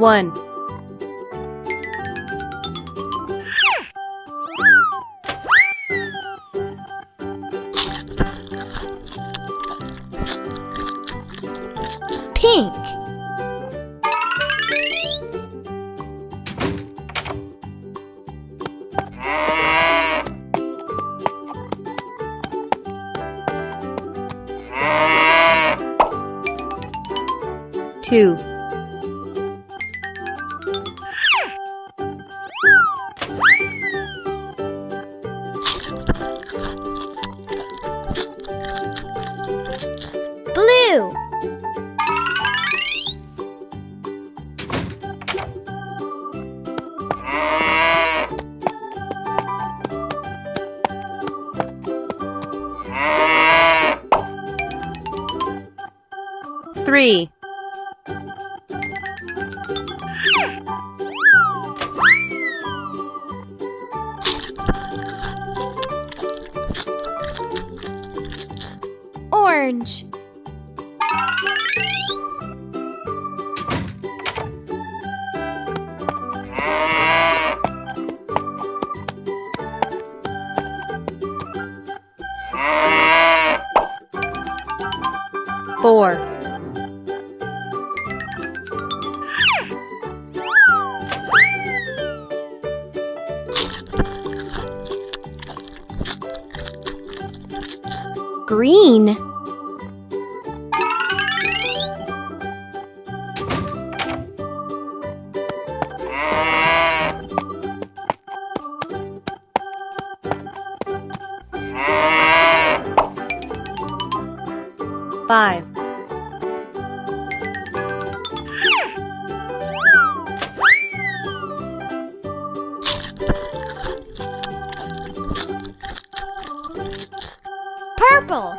1. Pink. Two. Three. Orange. Four. Green. Five. Purple.